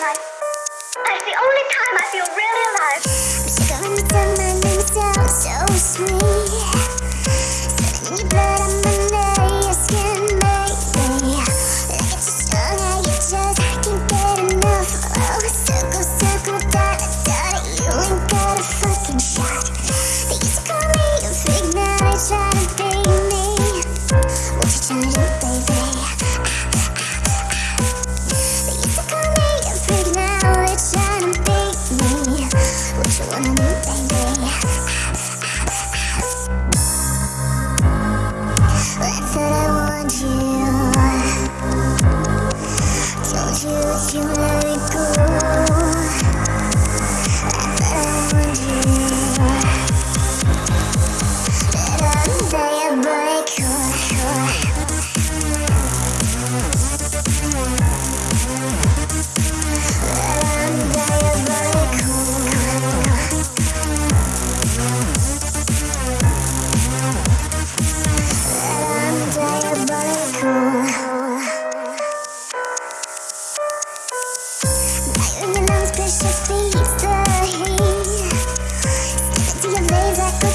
That's the only time I feel really alive. I'm so sweet. Something in. on it. It's just beats the heat. Give it live like